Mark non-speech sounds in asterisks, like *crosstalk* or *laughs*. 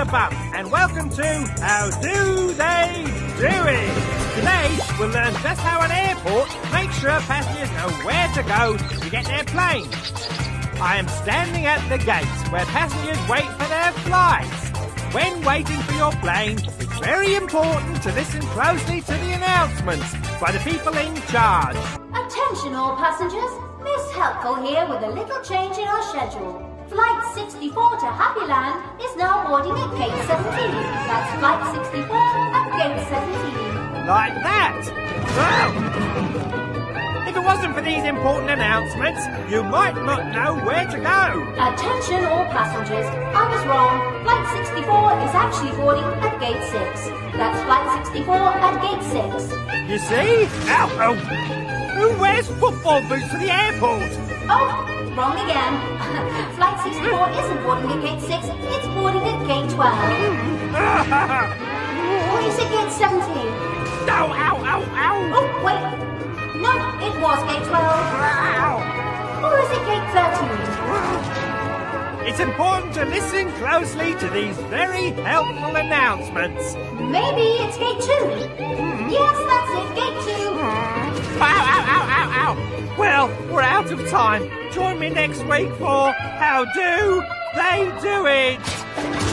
And welcome to How Do They Do It? Today, we'll learn just how an airport makes sure passengers know where to go to get their plane. I am standing at the gates where passengers wait for their flights. When waiting for your plane, it's very important to listen closely to the announcements by the people in charge. Attention all passengers, Miss Helpful here with a little change in our schedule. Flight 64 to Happy Land is now boarding at gate 17. That's flight 64 at gate 17. Like that. Well, if it wasn't for these important announcements, you might not know where to go. Attention all passengers, I was wrong. Flight 64 is actually boarding at gate 6. That's flight 64 at gate 6. You see? Ow, ow. Who wears football boots to the airport? Oh, wrong again. *laughs* flight 64 isn't boarding at gate 6, it's boarding at gate 12. or is it gate 17? Ow, ow, ow, ow. Oh, wait. No, it was gate 12. Or is it gate 13? It's important to listen closely to these very helpful announcements. Maybe it's gate 2. Hmm. Yes, that's it, gate 2. Ow, Well, we're out of time. Join me next week for How Do They Do It?